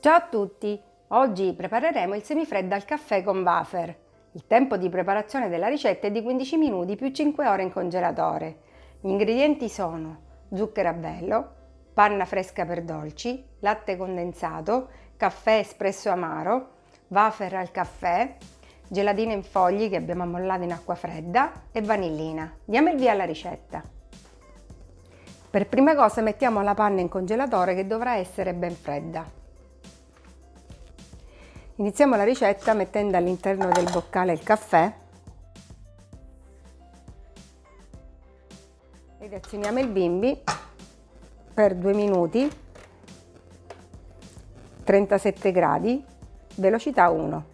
Ciao a tutti! Oggi prepareremo il semifreddo al caffè con wafer. Il tempo di preparazione della ricetta è di 15 minuti più 5 ore in congelatore. Gli ingredienti sono zucchero a velo, panna fresca per dolci, latte condensato, caffè espresso amaro, wafer al caffè, gelatina in fogli che abbiamo ammollato in acqua fredda e vanillina. Diamo il via alla ricetta. Per prima cosa mettiamo la panna in congelatore che dovrà essere ben fredda. Iniziamo la ricetta mettendo all'interno del boccale il caffè ed azioniamo il bimbi per 2 minuti 37 gradi velocità 1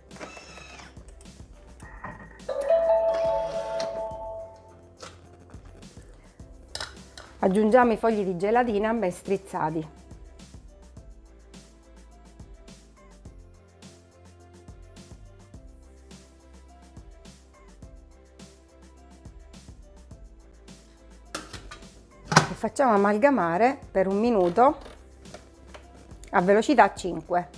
Aggiungiamo i fogli di gelatina ben strizzati. Facciamo amalgamare per un minuto a velocità 5.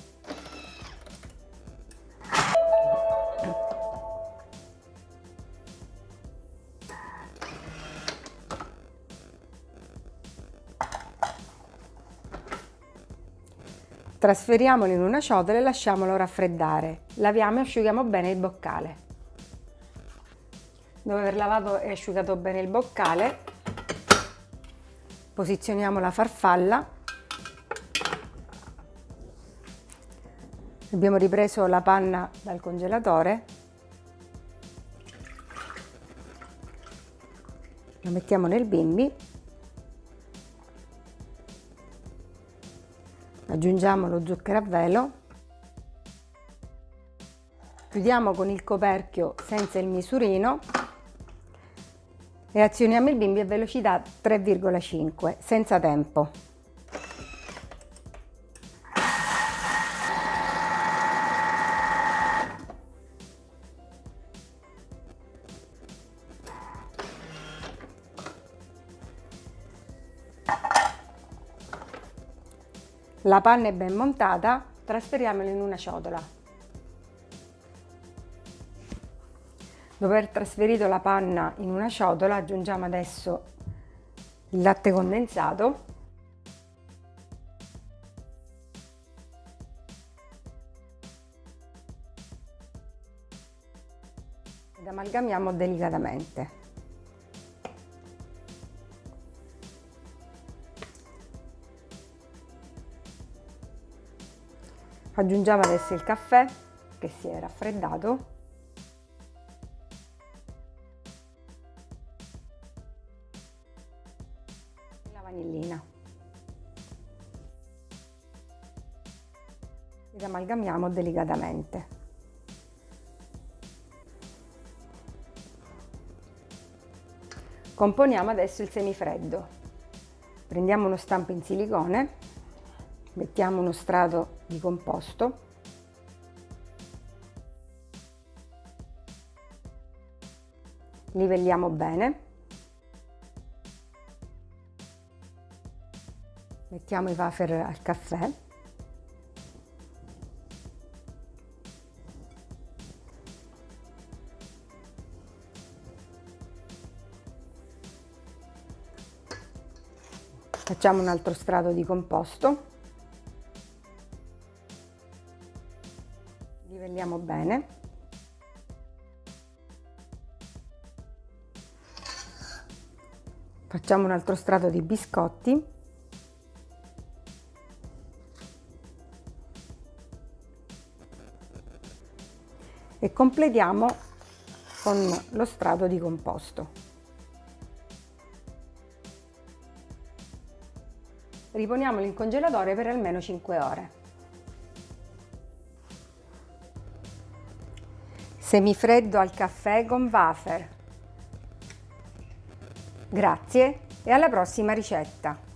Trasferiamolo in una ciotola e lasciamolo raffreddare. Laviamo e asciughiamo bene il boccale. Dopo aver lavato e asciugato bene il boccale, posizioniamo la farfalla. Abbiamo ripreso la panna dal congelatore. Lo mettiamo nel bimbi aggiungiamo lo zucchero a velo, chiudiamo con il coperchio senza il misurino e azioniamo il bimbi a velocità 3,5 senza tempo. La panna è ben montata, trasferiamola in una ciotola. Dopo aver trasferito la panna in una ciotola aggiungiamo adesso il latte condensato ed amalgamiamo delicatamente. Aggiungiamo adesso il caffè che si è raffreddato. Vanillina. Ed amalgamiamo delicatamente. Componiamo adesso il semifreddo. Prendiamo uno stampo in silicone mettiamo uno strato di composto livelliamo bene mettiamo i wafer al caffè. Facciamo un altro strato di composto. Livelliamo bene. Facciamo un altro strato di biscotti e completiamo con lo strato di composto riponiamolo in congelatore per almeno 5 ore Semifreddo al caffè con wafer. Grazie e alla prossima ricetta!